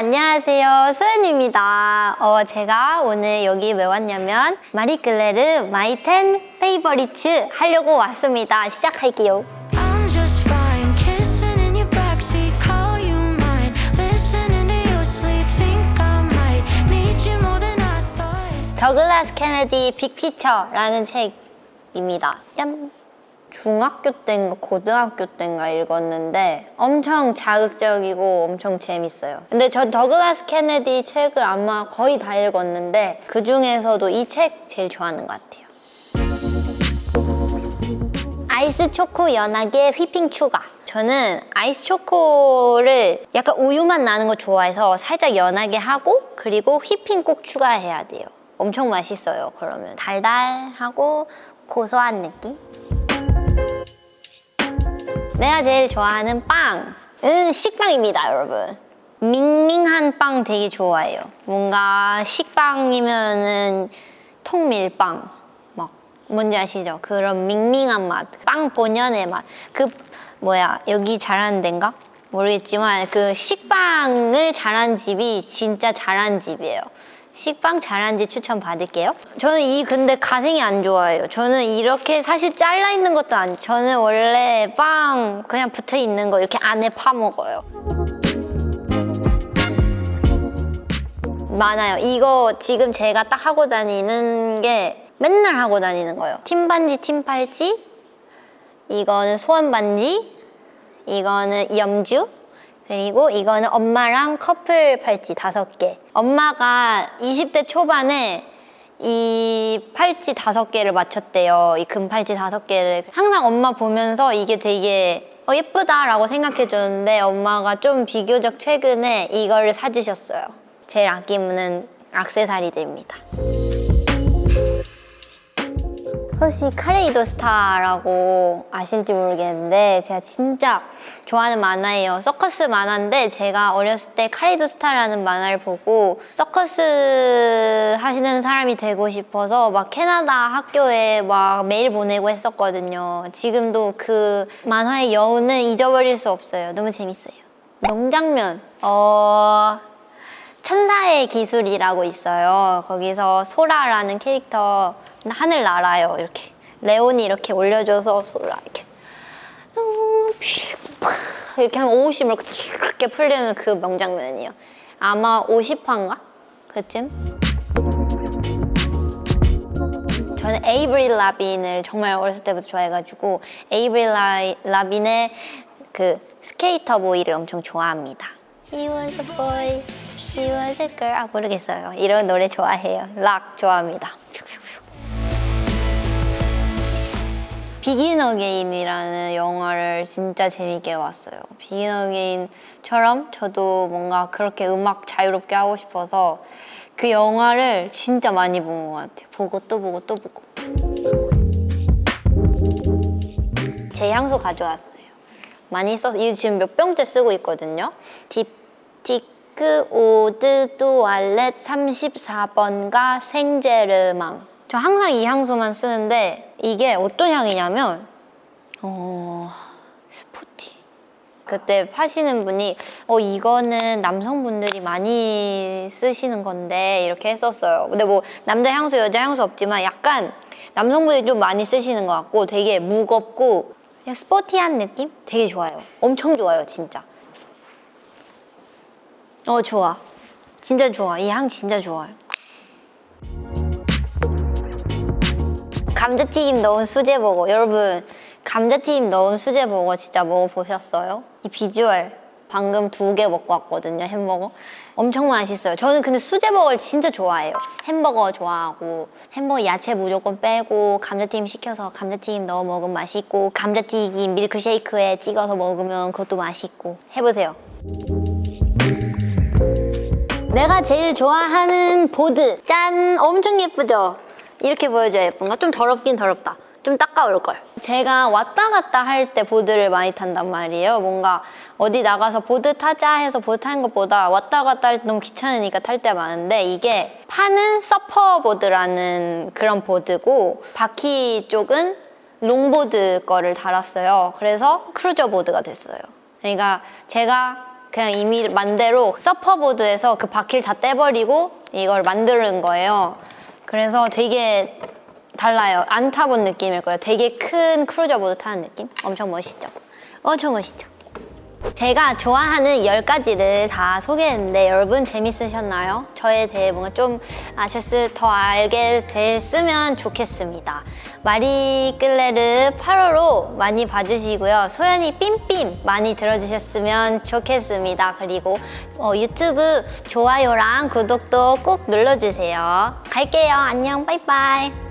안녕하세요 소연입니다 어, 제가 오늘 여기 왜 왔냐면 마리클레르 My 10 Favorites 하려고 왔습니다 시작할게요. 더글라스 케네디 Big Picture라는 책입니다 얌. 중학교 때인가 고등학교 때인가 읽었는데 엄청 자극적이고 엄청 재밌어요. 근데 전 더글라스 케네디 책을 아마 거의 다 읽었는데 그 중에서도 이 책 제일 좋아하는 것 같아요. 아이스 초코 연하게 휘핑 추가. 저는 아이스 초코를 약간 우유맛 나는 거 좋아해서 살짝 연하게 하고 그리고 휘핑 꼭 추가해야 돼요. 엄청 맛있어요 그러면. 달달하고 고소한 느낌 내가 제일 좋아하는 빵은 식빵입니다 여러분 밍밍한 빵 되게 좋아해요 뭔가 식빵이면은 통밀빵 막 뭔지 아시죠? 그런 밍밍한 맛, 빵 본연의 맛. 그 뭐야 여기 잘하는 데인가? 모르겠지만 그 식빵을 잘한 집이 진짜 잘한 집이에요. 식빵 잘한 집 추천 받을게요. 저는 이 근데 가생이 안 좋아해요. 저는 이렇게 사실 잘라 있는 것도 안. 저는 원래 빵 그냥 붙어 있는 거 이렇게 안에 파 먹어요. 많아요. 이거 지금 제가 딱 하고 다니는 게 맨날 하고 다니는 거예요. 팀 반지, 팀 팔찌. 이거는 소원 반지. 이거는 염주. 그리고 이거는 엄마랑 커플 팔찌 다섯 개. 엄마가 20대 초반에 이 팔찌 다섯 개를 맞췄대요. 이 금 팔찌 다섯 개를. 항상 엄마 보면서 이게 되게 어, 예쁘다라고 생각해줬는데 엄마가 좀 비교적 최근에 이거를 사주셨어요. 제일 아끼는 악세사리들입니다. 혹시 카레이도 스타라고 아실지 모르겠는데 제가 진짜 좋아하는 만화예요. 서커스 만화인데 제가 어렸을 때 카레이도 스타라는 만화를 보고 서커스 하시는 사람이 되고 싶어서 막 캐나다 학교에 막 메일 보내고 했었거든요. 지금도 그 만화의 여운을 잊어버릴 수 없어요. 너무 재밌어요. 명장면. 어... 천사의 기술이라고 있어요. 거기서 소라라는 캐릭터 하늘 날아요. 이렇게 레온이 이렇게 올려줘서 이렇게 이렇게 하면 50을 이렇게 풀리는 그 명장면이에요. 아마 50화인가? 그쯤? 저는 에이브릴 라빈을 정말 어렸을 때부터 좋아해가지고 에이브릴 라, 라빈의 그 Sk8er Boi를 엄청 좋아합니다. He was a boy, she was a girl. 아 모르겠어요. 이런 노래 좋아해요. 락 좋아합니다. Begin Again이라는 영화를 진짜 재밌게 봤어요. Begin Again처럼 저도 뭔가 그렇게 음악 자유롭게 하고 싶어서 그 영화를 진짜 많이 본 것 같아요. 보고 또 보고 또 보고. 제 향수 가져왔어요. 많이 써서 이거 지금 몇 병째 쓰고 있거든요. 딥티크 오드 뚜알렛 34번가 생제르망 저 항상 이 향수만 쓰는데 이게 어떤 향이냐면 어... 스포티. 그때 파시는 분이 어 이거는 남성분들이 많이 쓰시는 건데 이렇게 했었어요. 근데 뭐 남자 향수 여자 향수 없지만 약간 남성분들이 좀 많이 쓰시는 것 같고 되게 무겁고 그냥 스포티한 느낌? 되게 좋아요. 엄청 좋아요 진짜. 어 좋아. 진짜 좋아. 이 향 진짜 좋아요 감자튀김 넣은 수제 버거. 여러분 감자튀김 넣은 수제 버거 진짜 먹어보셨어요? 이 비주얼. 방금 두 개 먹고 왔거든요 햄버거. 엄청 맛있어요. 저는 근데 수제버거를 진짜 좋아해요. 햄버거 좋아하고 햄버거 야채 무조건 빼고 감자튀김 시켜서 감자튀김 넣어 먹으면 맛있고 감자튀김 밀크쉐이크에 찍어서 먹으면 그것도 맛있고. 해보세요. 내가 제일 좋아하는 보드. 짠! 엄청 예쁘죠? 이렇게 보여줘야 예쁜가? 좀 더럽긴 더럽다. 좀 닦아올걸. 제가 왔다 갔다 할 때 보드를 많이 탄단 말이에요. 뭔가 어디 나가서 보드 타자 해서 보드 타는 것보다 왔다 갔다 할 때 너무 귀찮으니까 탈 때 많은데 이게 판은 서퍼보드라는 그런 보드고 바퀴 쪽은 롱보드 거를 달았어요. 그래서 크루저 보드가 됐어요. 그러니까 제가 그냥 임의 맘대로 서퍼보드에서 그 바퀴를 다 떼버리고 이걸 만드는 거예요. 그래서 되게 달라요. 안 타본 느낌일 거예요. 되게 큰 크루저 보드 타는 느낌? 엄청 멋있죠? 엄청 멋있죠? 제가 좋아하는 10가지를 다 소개했는데 여러분 재밌으셨나요? 저에 대해 뭔가 좀 아셨을 더 알게 됐으면 좋겠습니다. 마리 끌레르 8호로 많이 봐주시고요. 소연이 삠삠 많이 들어주셨으면 좋겠습니다. 그리고 어, 유튜브 좋아요랑 구독도 꼭 눌러주세요. 갈게요. 안녕. 빠이빠이.